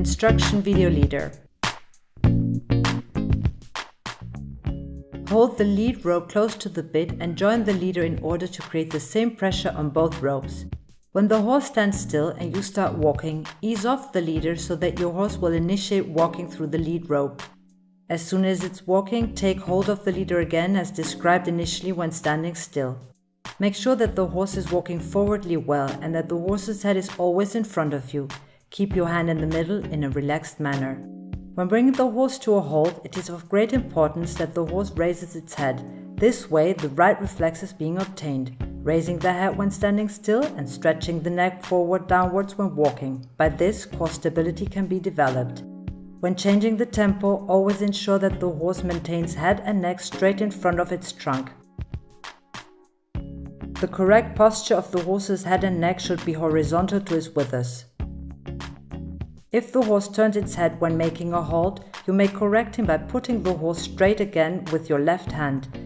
Instruction Video Leader. Hold the lead rope close to the bit and join the leader in order to create the same pressure on both ropes. When the horse stands still and you start walking, ease off the leader so that your horse will initiate walking through the lead rope. As soon as it's walking, take hold of the leader again as described initially when standing still. Make sure that the horse is walking forwardly well and that the horse's head is always in front of you. Keep your hand in the middle in a relaxed manner. When bringing the horse to a halt, it is of great importance that the horse raises its head. This way, the right reflex is being obtained, raising the head when standing still and stretching the neck forward downwards when walking. By this, core stability can be developed. When changing the tempo, always ensure that the horse maintains head and neck straight in front of its trunk. The correct posture of the horse's head and neck should be horizontal to his withers. If the horse turns its head when making a halt, you may correct him by putting the horse straight again with your left hand.